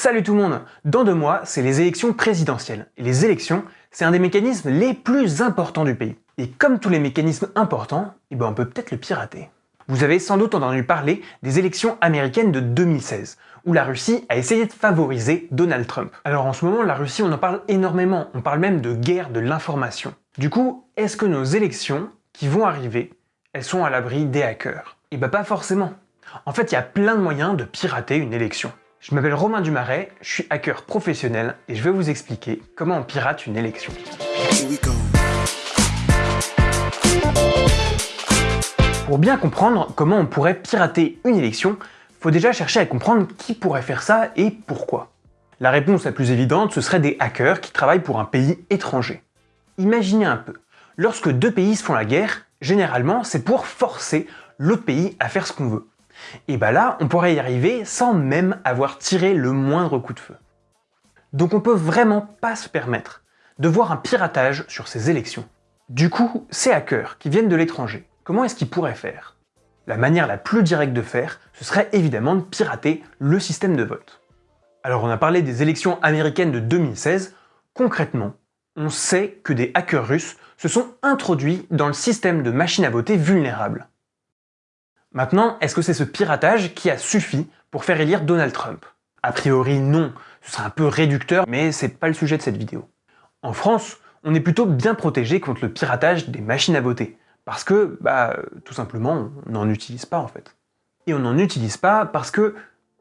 Salut tout le monde Dans deux mois, c'est les élections présidentielles. Et les élections, c'est un des mécanismes les plus importants du pays. Et comme tous les mécanismes importants, eh ben on peut peut-être le pirater. Vous avez sans doute entendu parler des élections américaines de 2016, où la Russie a essayé de favoriser Donald Trump. Alors en ce moment, la Russie, on en parle énormément, on parle même de guerre de l'information. Du coup, est-ce que nos élections qui vont arriver, elles sont à l'abri des hackers? Eh ben pas forcément. En fait, il y a plein de moyens de pirater une élection. Je m'appelle Romain Dumaret, je suis hacker professionnel et je vais vous expliquer comment on pirate une élection. Pour bien comprendre comment on pourrait pirater une élection, faut déjà chercher à comprendre qui pourrait faire ça et pourquoi. La réponse la plus évidente, ce serait des hackers qui travaillent pour un pays étranger. Imaginez un peu, lorsque deux pays se font la guerre, généralement c'est pour forcer l'autre pays à faire ce qu'on veut. Et bah là, on pourrait y arriver sans même avoir tiré le moindre coup de feu. Donc on peut vraiment pas se permettre de voir un piratage sur ces élections. Du coup, ces hackers qui viennent de l'étranger, comment est-ce qu'ils pourraient faire? La manière la plus directe de faire, ce serait évidemment de pirater le système de vote. Alors on a parlé des élections américaines de 2016, concrètement, on sait que des hackers russes se sont introduits dans le système de machines à voter vulnérables. Maintenant, est-ce que c'est ce piratage qui a suffi pour faire élire Donald Trump? A priori non, ce serait un peu réducteur, mais c'est pas le sujet de cette vidéo. En France, on est plutôt bien protégé contre le piratage des machines à voter, parce que, bah, tout simplement, on n'en utilise pas en fait. Et on n'en utilise pas parce que,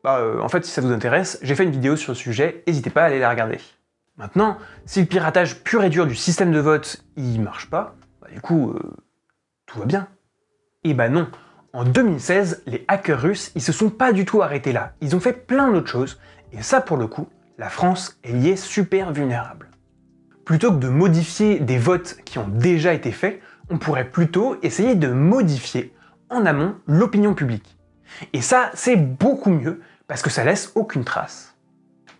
bah, euh, en fait, si ça vous intéresse, j'ai fait une vidéo sur le sujet, n'hésitez pas à aller la regarder. Maintenant, si le piratage pur et dur du système de vote, il marche pas, bah, du coup, euh, tout va bien. Et bah non, en 2016, les hackers russes, ils se sont pas du tout arrêtés là. Ils ont fait plein d'autres choses, et ça pour le coup, la France, elle y est super vulnérable. Plutôt que de modifier des votes qui ont déjà été faits, on pourrait plutôt essayer de modifier en amont l'opinion publique. Et ça, c'est beaucoup mieux, parce que ça laisse aucune trace.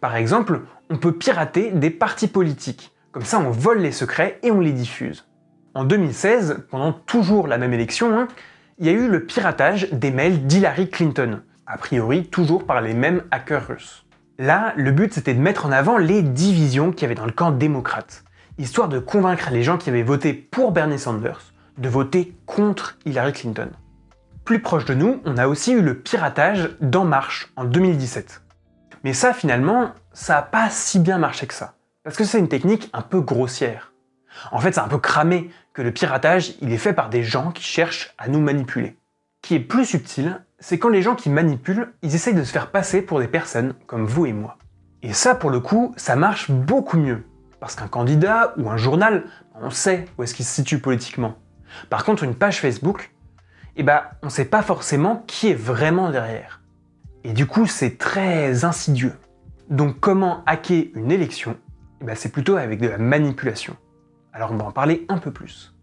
Par exemple, on peut pirater des partis politiques, comme ça on vole les secrets et on les diffuse. En 2016, pendant toujours la même élection, hein, il y a eu le piratage des mails d'Hillary Clinton, a priori toujours par les mêmes hackers russes. Là, le but c'était de mettre en avant les divisions qu'il y avait dans le camp démocrate, histoire de convaincre les gens qui avaient voté pour Bernie Sanders de voter contre Hillary Clinton. Plus proche de nous, on a aussi eu le piratage d'En Marche en 2017. Mais ça finalement, ça n'a pas si bien marché que ça, parce que c'est une technique un peu grossière. En fait, c'est un peu cramé le piratage, il est fait par des gens qui cherchent à nous manipuler. Ce qui est plus subtil, c'est quand les gens qui manipulent, ils essayent de se faire passer pour des personnes comme vous et moi. Et ça, pour le coup, ça marche beaucoup mieux. Parce qu'un candidat ou un journal, on sait où est-ce qu'il se situe politiquement. Par contre, une page Facebook, eh ben, on sait pas forcément qui est vraiment derrière. Et du coup, c'est très insidieux. Donc comment hacker une élection eh ben, C'est plutôt avec de la manipulation. Alors on va en parler un peu plus.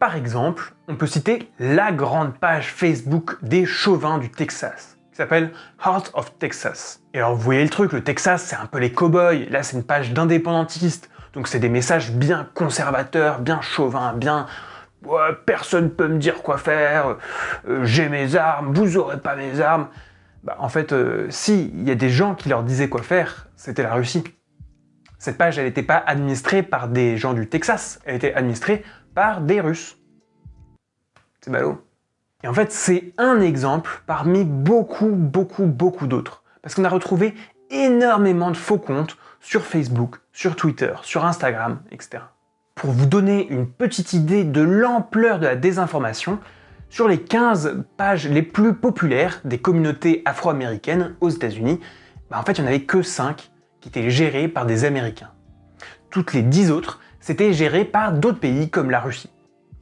Par exemple, on peut citer la grande page Facebook des chauvins du Texas, qui s'appelle Heart of Texas. Et alors vous voyez le truc, le Texas c'est un peu les cow-boys, là c'est une page d'indépendantistes, donc c'est des messages bien conservateurs, bien chauvins, bien ouais, personne peut me dire quoi faire, euh, j'ai mes armes, vous aurez pas mes armes. Bah, en fait, euh, si, il y a des gens qui leur disaient quoi faire, c'était la Russie. Cette page, elle n'était pas administrée par des gens du Texas, elle était administrée par des Russes. C'est ballot. Et en fait, c'est un exemple parmi beaucoup, beaucoup, beaucoup d'autres. Parce qu'on a retrouvé énormément de faux comptes sur Facebook, sur Twitter, sur Instagram, etc. Pour vous donner une petite idée de l'ampleur de la désinformation, sur les 15 pages les plus populaires des communautés afro-américaines aux États-Unis, bah en fait, il n'y en avait que 5 qui étaient gérés par des Américains. Toutes les 10 autres, c'était géré par d'autres pays comme la Russie.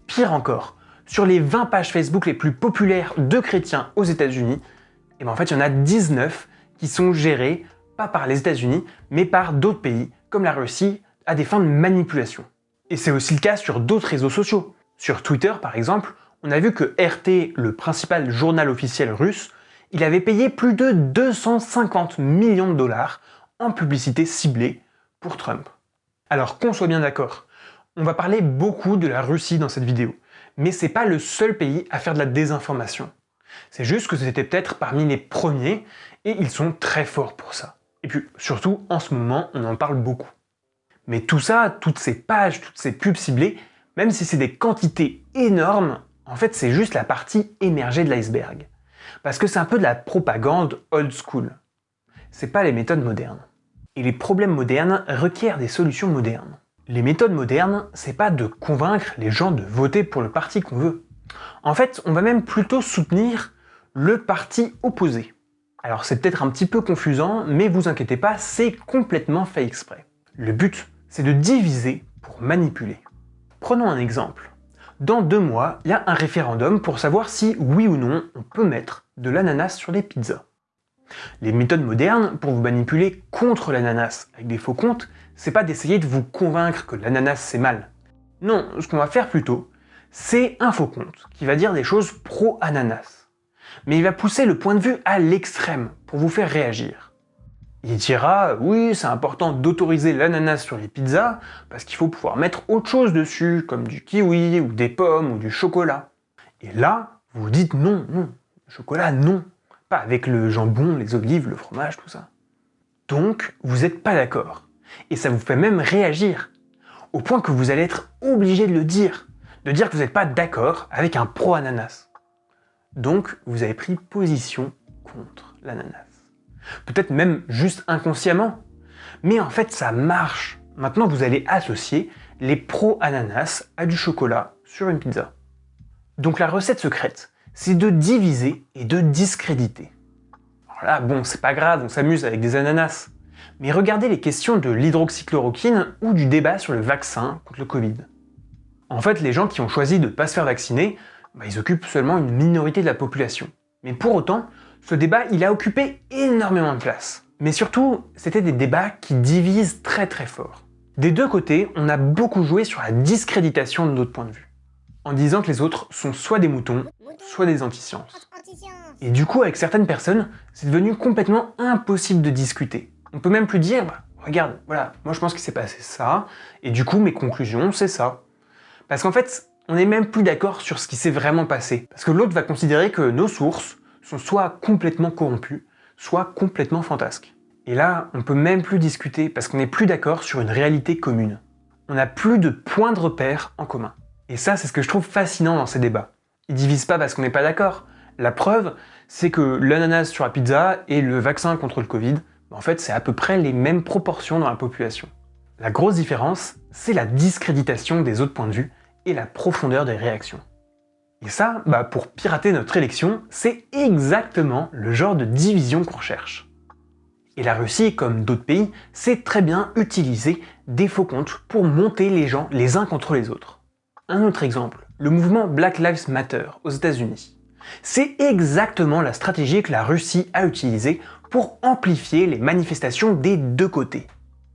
Pire encore, sur les 20 pages Facebook les plus populaires de chrétiens aux États-Unis, eh ben en fait il y en a 19 qui sont gérés pas par les États-Unis, mais par d'autres pays comme la Russie à des fins de manipulation. Et c'est aussi le cas sur d'autres réseaux sociaux. Sur Twitter par exemple, on a vu que RT, le principal journal officiel russe, il avait payé plus de 250 millions de dollars en publicité ciblée pour Trump. Alors qu'on soit bien d'accord, on va parler beaucoup de la Russie dans cette vidéo, mais c'est pas le seul pays à faire de la désinformation. C'est juste que c'était peut-être parmi les premiers, et ils sont très forts pour ça. Et puis surtout, en ce moment, on en parle beaucoup. Mais tout ça, toutes ces pages, toutes ces pubs ciblées, même si c'est des quantités énormes, en fait c'est juste la partie émergée de l'iceberg. Parce que c'est un peu de la propagande old school. C'est pas les méthodes modernes. Et les problèmes modernes requièrent des solutions modernes. Les méthodes modernes, c'est pas de convaincre les gens de voter pour le parti qu'on veut. En fait, on va même plutôt soutenir le parti opposé. Alors c'est peut-être un petit peu confusant, mais vous inquiétez pas, c'est complètement fait exprès. Le but, c'est de diviser pour manipuler. Prenons un exemple. Dans deux mois, il y a un référendum pour savoir si, oui ou non, on peut mettre de l'ananas sur les pizzas. Les méthodes modernes pour vous manipuler contre l'ananas avec des faux comptes, c'est pas d'essayer de vous convaincre que l'ananas c'est mal. Non, ce qu'on va faire plutôt, c'est un faux compte qui va dire des choses pro-ananas. Mais il va pousser le point de vue à l'extrême pour vous faire réagir. Il dira « oui, c'est important d'autoriser l'ananas sur les pizzas parce qu'il faut pouvoir mettre autre chose dessus, comme du kiwi, ou des pommes, ou du chocolat. » Et là, vous dites « non, non, chocolat, non, pas avec le jambon, les olives, le fromage, tout ça. » Donc, vous n'êtes pas d'accord. Et ça vous fait même réagir, au point que vous allez être obligé de le dire, de dire que vous n'êtes pas d'accord avec un pro-ananas. Donc, vous avez pris position contre l'ananas. Peut-être même juste inconsciemment. Mais en fait, ça marche. Maintenant, vous allez associer les pro-ananas à du chocolat sur une pizza. Donc la recette secrète, c'est de diviser et de discréditer. Alors là, bon, c'est pas grave, on s'amuse avec des ananas. Mais regardez les questions de l'hydroxychloroquine ou du débat sur le vaccin contre le Covid. En fait, les gens qui ont choisi de ne pas se faire vacciner, bah, ils occupent seulement une minorité de la population. Mais pour autant, ce débat, il a occupé énormément de place. Mais surtout, c'était des débats qui divisent très très fort. Des deux côtés, on a beaucoup joué sur la discréditation de notre point de vue, en disant que les autres sont soit des moutons, soit des anti-sciences. Et du coup, avec certaines personnes, c'est devenu complètement impossible de discuter. On peut même plus dire, bah, regarde, voilà, moi je pense qu'il s'est passé ça, et du coup mes conclusions, c'est ça. Parce qu'en fait, on n'est même plus d'accord sur ce qui s'est vraiment passé. Parce que l'autre va considérer que nos sources, sont soit complètement corrompus, soit complètement fantasques. Et là, on peut même plus discuter parce qu'on n'est plus d'accord sur une réalité commune. On n'a plus de points de repère en commun. Et ça, c'est ce que je trouve fascinant dans ces débats. Ils divisent pas parce qu'on n'est pas d'accord. La preuve, c'est que l'ananas sur la pizza et le vaccin contre le Covid, en fait, c'est à peu près les mêmes proportions dans la population. La grosse différence, c'est la discréditation des autres points de vue et la profondeur des réactions. Et ça, bah pour pirater notre élection, c'est exactement le genre de division qu'on recherche. Et la Russie, comme d'autres pays, sait très bien utiliser des faux comptes pour monter les gens les uns contre les autres. Un autre exemple, le mouvement Black Lives Matter aux états unis C'est exactement la stratégie que la Russie a utilisée pour amplifier les manifestations des deux côtés.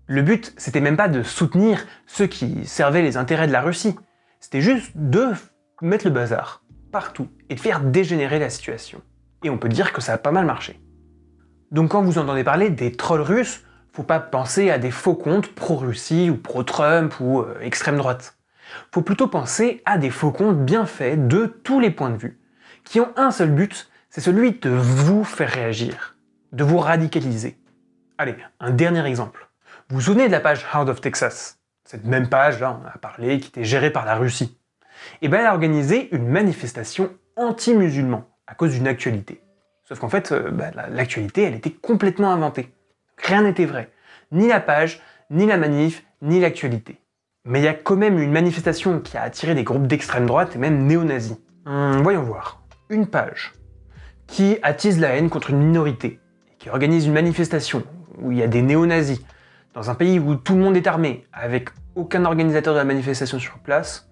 Le but, c'était même pas de soutenir ceux qui servaient les intérêts de la Russie, c'était juste de mettre le bazar partout et de faire dégénérer la situation. Et on peut dire que ça a pas mal marché. Donc quand vous entendez parler des trolls russes, faut pas penser à des faux comptes pro-Russie ou pro-Trump ou euh, extrême droite. Faut plutôt penser à des faux comptes bien faits de tous les points de vue, qui ont un seul but, c'est celui de vous faire réagir, de vous radicaliser. Allez, un dernier exemple. Vous vous souvenez de la page Heart of Texas? Cette même page, là, on a parlé, qui était gérée par la Russie et ben elle a organisé une manifestation anti-musulman à cause d'une actualité. Sauf qu'en fait, euh, bah, l'actualité, elle était complètement inventée. Rien n'était vrai. Ni la page, ni la manif, ni l'actualité. Mais il y a quand même une manifestation qui a attiré des groupes d'extrême droite et même néo-nazis. Hum, voyons voir. Une page qui attise la haine contre une minorité, qui organise une manifestation où il y a des néo-nazis, dans un pays où tout le monde est armé, avec aucun organisateur de la manifestation sur place,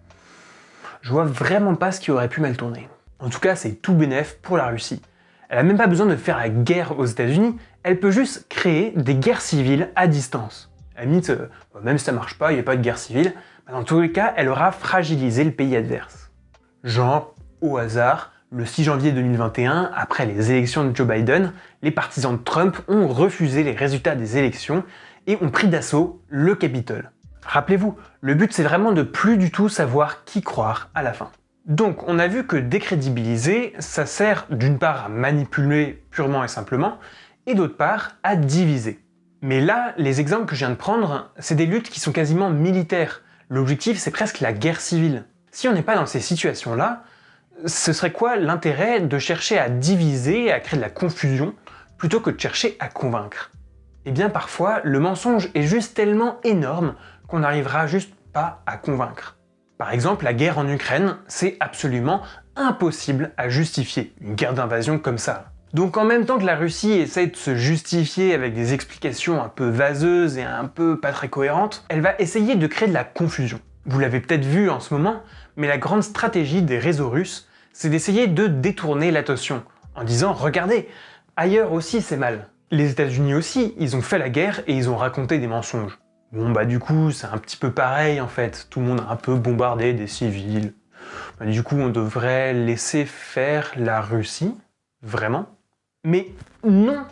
je vois vraiment pas ce qui aurait pu mal tourner. En tout cas, c'est tout bénef pour la Russie. Elle a même pas besoin de faire la guerre aux états unis elle peut juste créer des guerres civiles à distance. À limite, euh, même si ça marche pas, il n'y a pas de guerre civile, dans tous les cas, elle aura fragilisé le pays adverse. Genre, au hasard, le 6 janvier 2021, après les élections de Joe Biden, les partisans de Trump ont refusé les résultats des élections et ont pris d'assaut le Capitole. Rappelez-vous, le but c'est vraiment de plus du tout savoir qui croire à la fin. Donc on a vu que décrédibiliser, ça sert d'une part à manipuler purement et simplement, et d'autre part à diviser. Mais là, les exemples que je viens de prendre, c'est des luttes qui sont quasiment militaires. L'objectif, c'est presque la guerre civile. Si on n'est pas dans ces situations-là, ce serait quoi l'intérêt de chercher à diviser, à créer de la confusion, plutôt que de chercher à convaincre? Eh bien parfois, le mensonge est juste tellement énorme qu'on n'arrivera juste pas à convaincre. Par exemple, la guerre en Ukraine, c'est absolument impossible à justifier, une guerre d'invasion comme ça. Donc en même temps que la Russie essaie de se justifier avec des explications un peu vaseuses et un peu pas très cohérentes, elle va essayer de créer de la confusion. Vous l'avez peut-être vu en ce moment, mais la grande stratégie des réseaux russes, c'est d'essayer de détourner l'attention, en disant « Regardez, ailleurs aussi c'est mal ». Les États-Unis aussi, ils ont fait la guerre et ils ont raconté des mensonges. Bon bah du coup, c'est un petit peu pareil en fait, tout le monde a un peu bombardé des civils. Bah, du coup, on devrait laisser faire la Russie Vraiment Mais non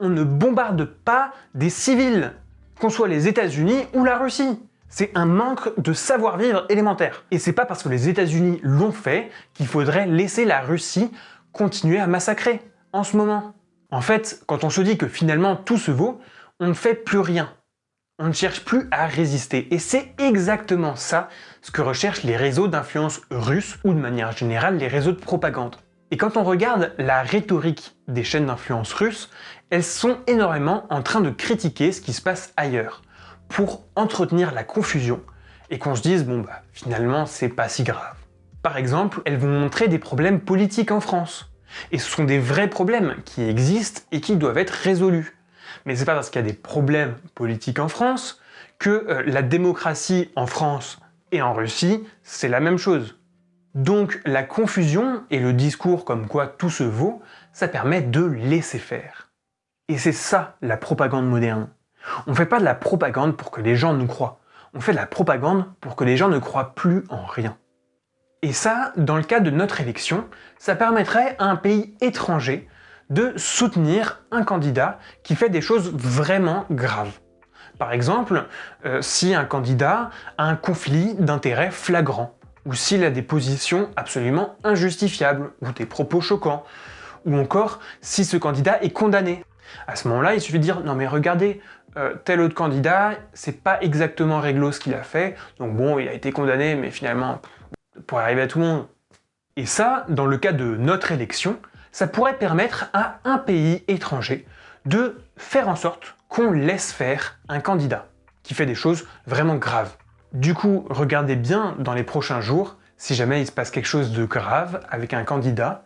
On ne bombarde pas des civils, qu'on soit les États-Unis ou la Russie c'est un manque de savoir-vivre élémentaire. Et c'est pas parce que les États-Unis l'ont fait qu'il faudrait laisser la Russie continuer à massacrer en ce moment. En fait, quand on se dit que finalement tout se vaut, on ne fait plus rien. On ne cherche plus à résister. Et c'est exactement ça ce que recherchent les réseaux d'influence russes ou de manière générale les réseaux de propagande. Et quand on regarde la rhétorique des chaînes d'influence russes, elles sont énormément en train de critiquer ce qui se passe ailleurs pour entretenir la confusion et qu'on se dise bon bah finalement c'est pas si grave. Par exemple, elles vont montrer des problèmes politiques en France. Et ce sont des vrais problèmes qui existent et qui doivent être résolus. Mais c'est pas parce qu'il y a des problèmes politiques en France que euh, la démocratie en France et en Russie, c'est la même chose. Donc la confusion et le discours comme quoi tout se vaut, ça permet de laisser faire. Et c'est ça la propagande moderne. On ne fait pas de la propagande pour que les gens nous croient. On fait de la propagande pour que les gens ne croient plus en rien. Et ça, dans le cas de notre élection, ça permettrait à un pays étranger de soutenir un candidat qui fait des choses vraiment graves. Par exemple, euh, si un candidat a un conflit d'intérêts flagrant, ou s'il a des positions absolument injustifiables, ou des propos choquants, ou encore si ce candidat est condamné. À ce moment-là, il suffit de dire « Non mais regardez, euh, tel autre candidat, c'est pas exactement réglo ce qu'il a fait, donc bon, il a été condamné, mais finalement, pour arriver à tout le monde. Et ça, dans le cas de notre élection, ça pourrait permettre à un pays étranger de faire en sorte qu'on laisse faire un candidat qui fait des choses vraiment graves. Du coup, regardez bien dans les prochains jours, si jamais il se passe quelque chose de grave avec un candidat,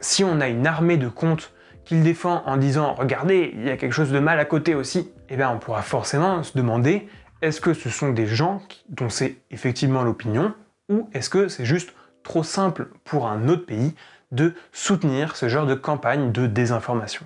si on a une armée de comptes qu'il défend en disant « Regardez, il y a quelque chose de mal à côté aussi », eh bien on pourra forcément se demander est-ce que ce sont des gens dont c'est effectivement l'opinion ou est-ce que c'est juste trop simple pour un autre pays de soutenir ce genre de campagne de désinformation?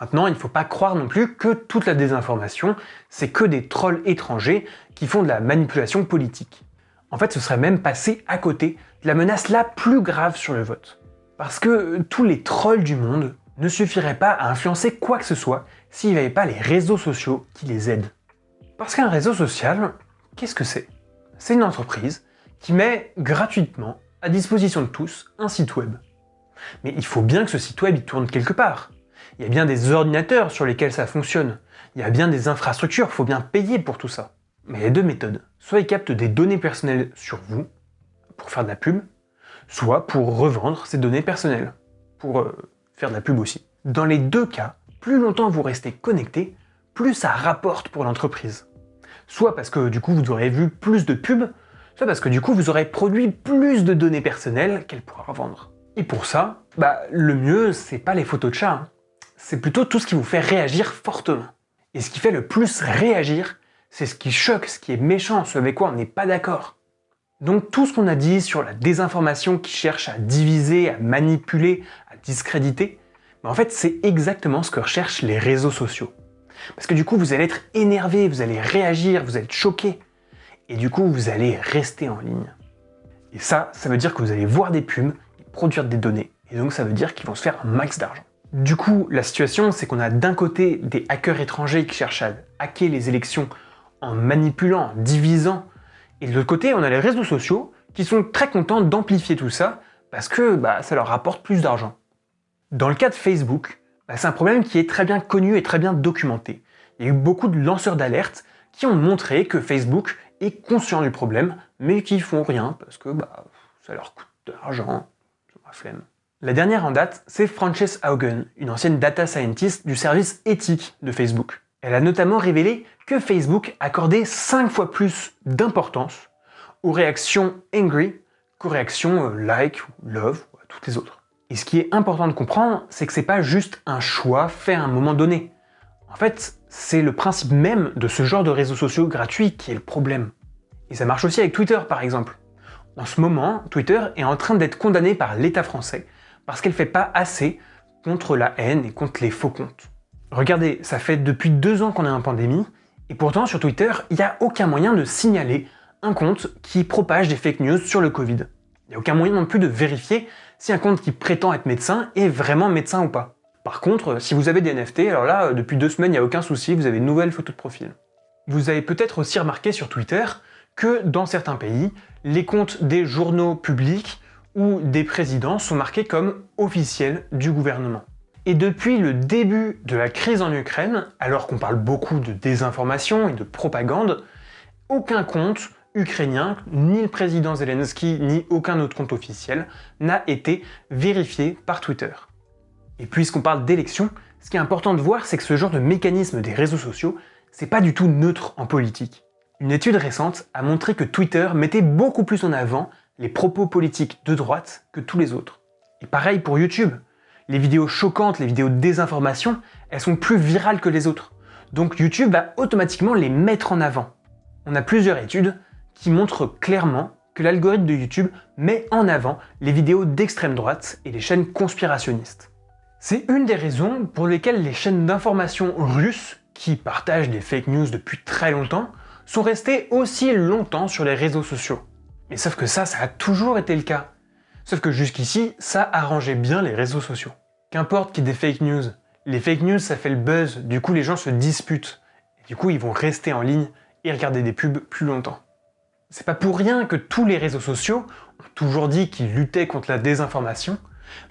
Maintenant, il ne faut pas croire non plus que toute la désinformation, c'est que des trolls étrangers qui font de la manipulation politique. En fait, ce serait même passé à côté de la menace la plus grave sur le vote. Parce que tous les trolls du monde ne suffirait pas à influencer quoi que ce soit s'il n'y avait pas les réseaux sociaux qui les aident. Parce qu'un réseau social, qu'est-ce que c'est? C'est une entreprise qui met gratuitement à disposition de tous un site web. Mais il faut bien que ce site web il tourne quelque part. Il y a bien des ordinateurs sur lesquels ça fonctionne. Il y a bien des infrastructures, il faut bien payer pour tout ça. Mais il y a deux méthodes. Soit ils captent des données personnelles sur vous, pour faire de la pub, soit pour revendre ces données personnelles, pour euh, faire de la pub aussi. Dans les deux cas, plus longtemps vous restez connecté, plus ça rapporte pour l'entreprise. Soit parce que du coup vous aurez vu plus de pubs, soit parce que du coup vous aurez produit plus de données personnelles qu'elle pourra revendre. Et pour ça, bah le mieux c'est pas les photos de chat, hein. C'est plutôt tout ce qui vous fait réagir fortement. Et ce qui fait le plus réagir, c'est ce qui choque, ce qui est méchant, ce avec quoi on n'est pas d'accord. Donc tout ce qu'on a dit sur la désinformation qui cherche à diviser, à manipuler, à discréditer, en fait c'est exactement ce que recherchent les réseaux sociaux. Parce que du coup vous allez être énervé, vous allez réagir, vous allez être choqué, et du coup vous allez rester en ligne. Et ça, ça veut dire que vous allez voir des pubs, produire des données, et donc ça veut dire qu'ils vont se faire un max d'argent. Du coup, la situation, c'est qu'on a d'un côté des hackers étrangers qui cherchent à hacker les élections en manipulant, en divisant, et de l'autre côté, on a les réseaux sociaux qui sont très contents d'amplifier tout ça parce que bah, ça leur rapporte plus d'argent. Dans le cas de Facebook, bah, c'est un problème qui est très bien connu et très bien documenté. il y a eu beaucoup de lanceurs d'alerte qui ont montré que Facebook est conscient du problème, mais qui font rien parce que bah, ça leur coûte de l'argent, la flemme. La dernière en date, c'est Frances Haugen, une ancienne data scientist du service éthique de Facebook. Elle a notamment révélé que Facebook accordait 5 fois plus d'importance aux réactions angry qu'aux réactions euh, like, love, ou à toutes les autres. Et ce qui est important de comprendre, c'est que c'est pas juste un choix fait à un moment donné. En fait, c'est le principe même de ce genre de réseaux sociaux gratuits qui est le problème. Et ça marche aussi avec Twitter par exemple. En ce moment, Twitter est en train d'être condamné par l'État français parce qu'elle fait pas assez contre la haine et contre les faux comptes. Regardez, ça fait depuis deux ans qu'on est en pandémie, et pourtant sur Twitter, il n'y a aucun moyen de signaler un compte qui propage des fake news sur le Covid. Il n'y a aucun moyen non plus de vérifier si un compte qui prétend être médecin est vraiment médecin ou pas. Par contre, si vous avez des NFT, alors là, depuis deux semaines, il n'y a aucun souci, vous avez une nouvelle photo de profil. Vous avez peut-être aussi remarqué sur Twitter que dans certains pays, les comptes des journaux publics où des présidents sont marqués comme officiels du gouvernement. Et depuis le début de la crise en Ukraine, alors qu'on parle beaucoup de désinformation et de propagande, aucun compte ukrainien, ni le président Zelensky, ni aucun autre compte officiel, n'a été vérifié par Twitter. Et puisqu'on parle d'élections, ce qui est important de voir, c'est que ce genre de mécanisme des réseaux sociaux, c'est pas du tout neutre en politique. Une étude récente a montré que Twitter mettait beaucoup plus en avant les propos politiques de droite que tous les autres. Et pareil pour YouTube. Les vidéos choquantes, les vidéos de désinformation, elles sont plus virales que les autres. Donc YouTube va automatiquement les mettre en avant. On a plusieurs études qui montrent clairement que l'algorithme de YouTube met en avant les vidéos d'extrême droite et les chaînes conspirationnistes. C'est une des raisons pour lesquelles les chaînes d'information russes, qui partagent des fake news depuis très longtemps, sont restées aussi longtemps sur les réseaux sociaux. Mais sauf que ça, ça a toujours été le cas. Sauf que jusqu'ici, ça arrangeait bien les réseaux sociaux. Qu'importe qu'il y ait des fake news, les fake news ça fait le buzz, du coup les gens se disputent. Du coup ils vont rester en ligne et regarder des pubs plus longtemps. C'est pas pour rien que tous les réseaux sociaux ont toujours dit qu'ils luttaient contre la désinformation,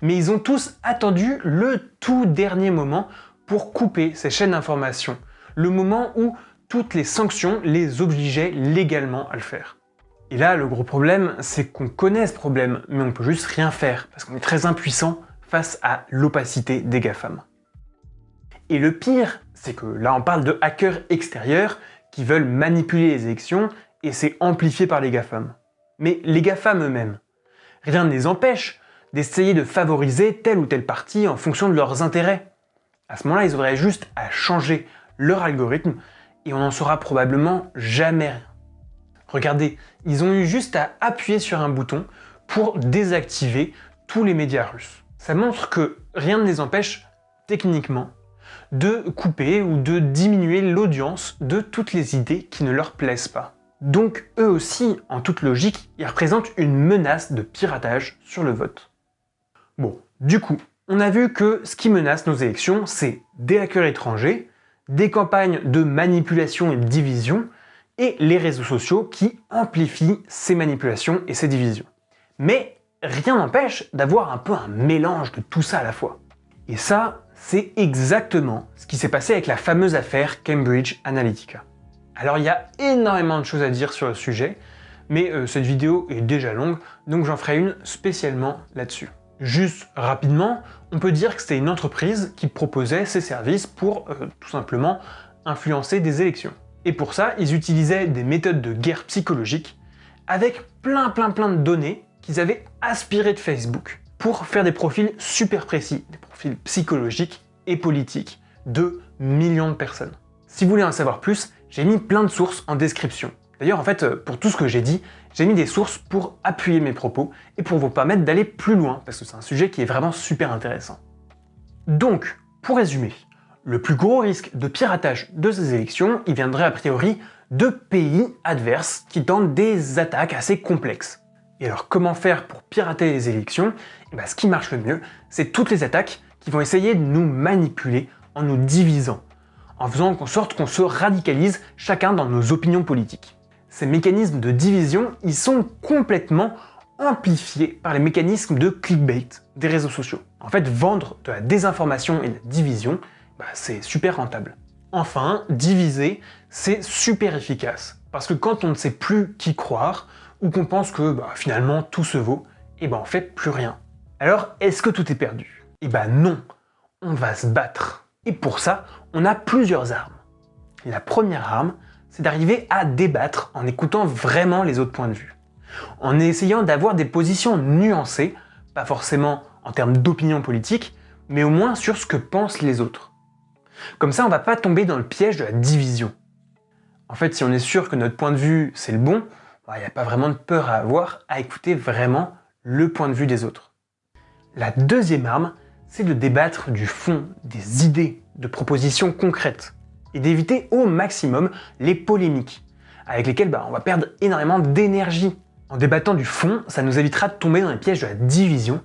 mais ils ont tous attendu le tout dernier moment pour couper ces chaînes d'information, le moment où toutes les sanctions les obligeaient légalement à le faire. Et là, le gros problème, c'est qu'on connaît ce problème, mais on peut juste rien faire, parce qu'on est très impuissant face à l'opacité des GAFAM. Et le pire, c'est que là on parle de hackers extérieurs qui veulent manipuler les élections, et c'est amplifié par les GAFAM. Mais les GAFAM eux-mêmes, rien ne les empêche d'essayer de favoriser tel ou tel parti en fonction de leurs intérêts. À ce moment-là, ils auraient juste à changer leur algorithme, et on n'en saura probablement jamais rien. Regardez, ils ont eu juste à appuyer sur un bouton pour désactiver tous les médias russes. Ça montre que rien ne les empêche, techniquement, de couper ou de diminuer l'audience de toutes les idées qui ne leur plaisent pas. Donc eux aussi, en toute logique, ils représentent une menace de piratage sur le vote. Bon, du coup, on a vu que ce qui menace nos élections, c'est des hackers étrangers, des campagnes de manipulation et de division, et les réseaux sociaux qui amplifient ces manipulations et ces divisions. Mais rien n'empêche d'avoir un peu un mélange de tout ça à la fois. Et ça, c'est exactement ce qui s'est passé avec la fameuse affaire Cambridge Analytica. Alors il y a énormément de choses à dire sur le sujet, mais euh, cette vidéo est déjà longue, donc j'en ferai une spécialement là-dessus. Juste rapidement, on peut dire que c'était une entreprise qui proposait ses services pour euh, tout simplement influencer des élections. Et pour ça, ils utilisaient des méthodes de guerre psychologique avec plein plein plein de données qu'ils avaient aspirées de Facebook pour faire des profils super précis, des profils psychologiques et politiques de millions de personnes. Si vous voulez en savoir plus, j'ai mis plein de sources en description. D'ailleurs, en fait, pour tout ce que j'ai dit, j'ai mis des sources pour appuyer mes propos et pour vous permettre d'aller plus loin, parce que c'est un sujet qui est vraiment super intéressant. Donc, pour résumer, le plus gros risque de piratage de ces élections, il viendrait a priori de pays adverses qui tentent des attaques assez complexes. Et alors comment faire pour pirater les élections? Eh ben, Ce qui marche le mieux, c'est toutes les attaques qui vont essayer de nous manipuler en nous divisant, en faisant en sorte qu'on se radicalise chacun dans nos opinions politiques. Ces mécanismes de division, ils sont complètement amplifiés par les mécanismes de clickbait des réseaux sociaux. En fait, vendre de la désinformation et de la division, bah, c'est super rentable. Enfin, diviser, c'est super efficace. Parce que quand on ne sait plus qui croire, ou qu'on pense que bah, finalement tout se vaut, et eh ben on fait plus rien. Alors, est-ce que tout est perdu? Eh ben non, on va se battre. Et pour ça, on a plusieurs armes. La première arme, c'est d'arriver à débattre en écoutant vraiment les autres points de vue. En essayant d'avoir des positions nuancées, pas forcément en termes d'opinion politique, mais au moins sur ce que pensent les autres. Comme ça, on va pas tomber dans le piège de la division. En fait, si on est sûr que notre point de vue, c'est le bon, il bah, n'y a pas vraiment de peur à avoir à écouter vraiment le point de vue des autres. La deuxième arme, c'est de débattre du fond, des idées, de propositions concrètes, et d'éviter au maximum les polémiques, avec lesquelles bah, on va perdre énormément d'énergie. En débattant du fond, ça nous évitera de tomber dans les pièges de la division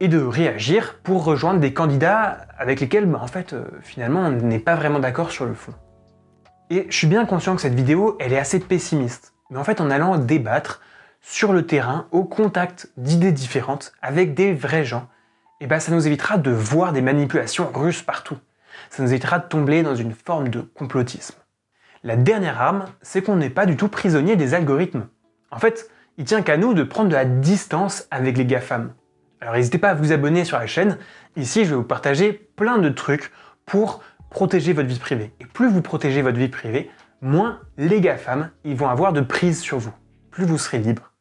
et de réagir pour rejoindre des candidats avec lesquels, bah, en fait, euh, finalement, on n'est pas vraiment d'accord sur le fond. Et je suis bien conscient que cette vidéo, elle est assez pessimiste. Mais en fait, en allant débattre sur le terrain, au contact d'idées différentes, avec des vrais gens, et eh ben ça nous évitera de voir des manipulations russes partout. Ça nous évitera de tomber dans une forme de complotisme. La dernière arme, c'est qu'on n'est pas du tout prisonnier des algorithmes. En fait, il tient qu'à nous de prendre de la distance avec les GAFAM. Alors n'hésitez pas à vous abonner sur la chaîne, ici je vais vous partager plein de trucs pour protéger votre vie privée. Et plus vous protégez votre vie privée, moins les GAFAM ils vont avoir de prise sur vous. Plus vous serez libre.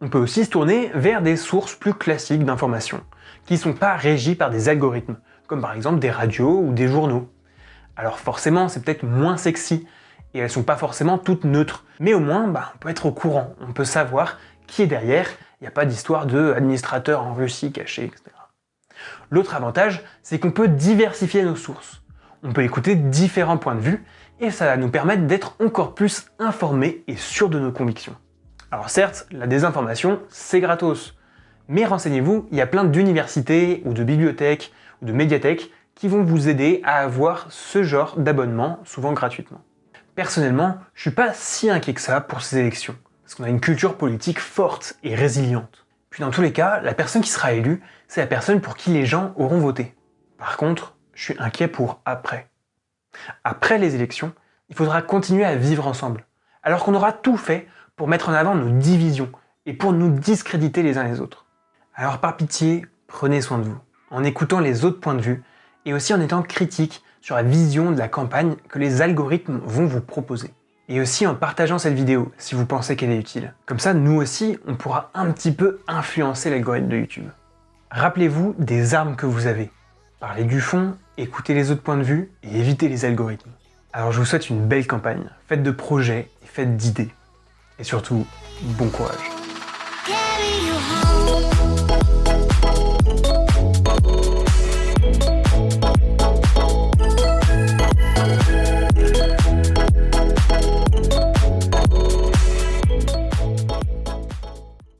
On peut aussi se tourner vers des sources plus classiques d'informations, qui ne sont pas régies par des algorithmes, comme par exemple des radios ou des journaux. Alors forcément, c'est peut-être moins sexy, et elles sont pas forcément toutes neutres, mais au moins, bah, on peut être au courant, on peut savoir qui est derrière, il n'y a pas d'histoire de en Russie caché, etc. L'autre avantage, c'est qu'on peut diversifier nos sources. On peut écouter différents points de vue, et ça va nous permettre d'être encore plus informés et sûrs de nos convictions. Alors certes, la désinformation, c'est gratos. Mais renseignez-vous, il y a plein d'universités ou de bibliothèques ou de médiathèques qui vont vous aider à avoir ce genre d'abonnement, souvent gratuitement. Personnellement, je suis pas si inquiet que ça pour ces élections parce qu'on a une culture politique forte et résiliente. Puis dans tous les cas, la personne qui sera élue, c'est la personne pour qui les gens auront voté. Par contre, je suis inquiet pour après. Après les élections, il faudra continuer à vivre ensemble, alors qu'on aura tout fait pour mettre en avant nos divisions et pour nous discréditer les uns les autres. Alors par pitié, prenez soin de vous, en écoutant les autres points de vue, et aussi en étant critique sur la vision de la campagne que les algorithmes vont vous proposer et aussi en partageant cette vidéo si vous pensez qu'elle est utile. Comme ça, nous aussi, on pourra un petit peu influencer l'algorithme de YouTube. Rappelez-vous des armes que vous avez. Parlez du fond, écoutez les autres points de vue et évitez les algorithmes. Alors je vous souhaite une belle campagne, faites de projets et faites d'idées. Et surtout, bon courage.